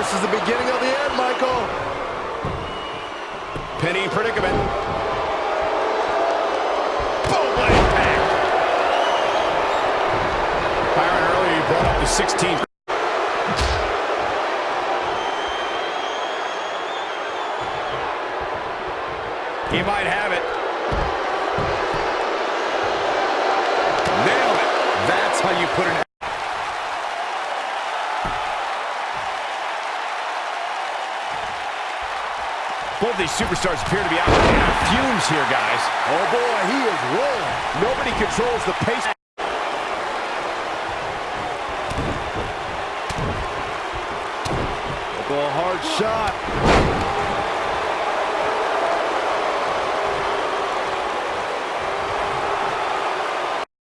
this is the beginning of the end, Michael. Penny predicament. Boom, what impact. Byron he brought up the 16th. He might have it. Nailed it. That's how you put it. Both these superstars appear to be out of fumes here, guys. Oh, boy, he is rolling. Nobody controls the pace. A hard shot.